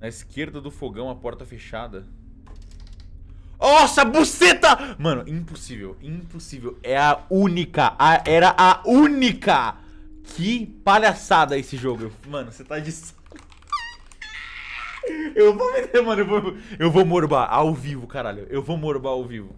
Na esquerda do fogão, a porta fechada. Nossa, buceta! Mano, impossível, impossível. É a única, a, era a única. Que palhaçada esse jogo. Mano, você tá de... Eu vou meter, mano, eu vou, eu vou morbar ao vivo, caralho. Eu vou morbar ao vivo.